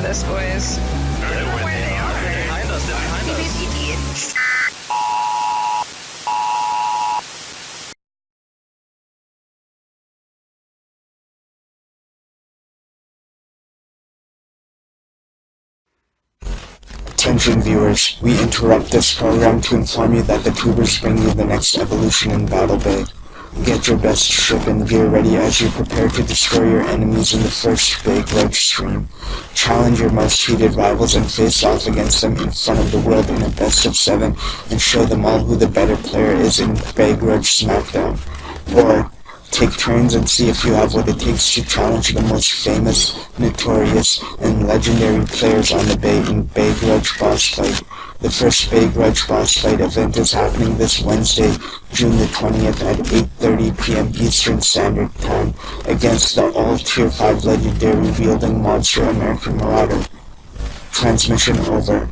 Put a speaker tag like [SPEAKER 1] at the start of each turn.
[SPEAKER 1] this, boys.
[SPEAKER 2] Attention viewers, we interrupt this program to inform you that the tubers bring you the next evolution in Battle Bay. Get your best ship and gear ready as you prepare to destroy your enemies in the first Bay Grudge stream. Challenge your most heated rivals and face off against them in front of the world in a best of seven and show them all who the better player is in Bay Grudge Smackdown. Or, Take turns and see if you have what it takes to challenge the most famous, notorious, and legendary players on the Bay in Bay Grudge Boss Fight. The first Bay Grudge Boss Fight event is happening this Wednesday, June the 20th at 8.30 p.m. Eastern Standard Time against the all-Tier 5 legendary wielding monster American Marauder. Transmission over.